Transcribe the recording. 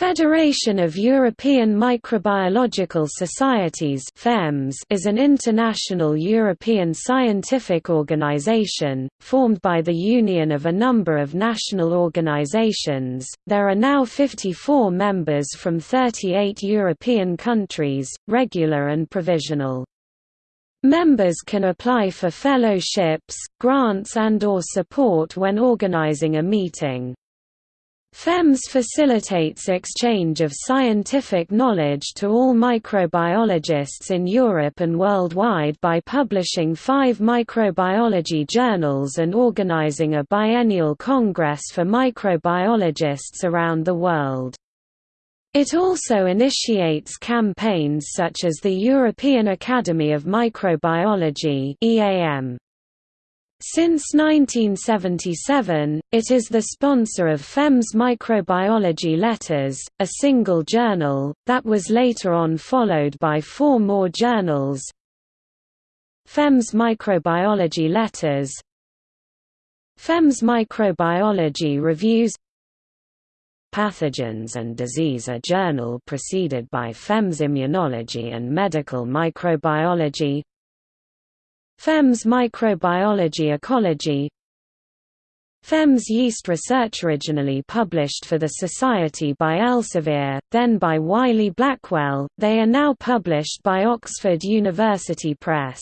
Federation of European Microbiological Societies is an international European scientific organization, formed by the union of a number of national organizations. There are now 54 members from 38 European countries, regular and provisional. Members can apply for fellowships, grants and or support when organizing a meeting. FEMS facilitates exchange of scientific knowledge to all microbiologists in Europe and worldwide by publishing five microbiology journals and organizing a biennial congress for microbiologists around the world. It also initiates campaigns such as the European Academy of Microbiology EAM. Since 1977, it is the sponsor of FEMS Microbiology Letters, a single journal, that was later on followed by four more journals. FEMS Microbiology Letters. FEMS Microbiology Reviews. Pathogens and Disease a journal preceded by FEMS Immunology and Medical Microbiology FEMS Microbiology Ecology FEMS Yeast Research originally published for the Society by Elsevier, then by Wiley Blackwell, they are now published by Oxford University Press.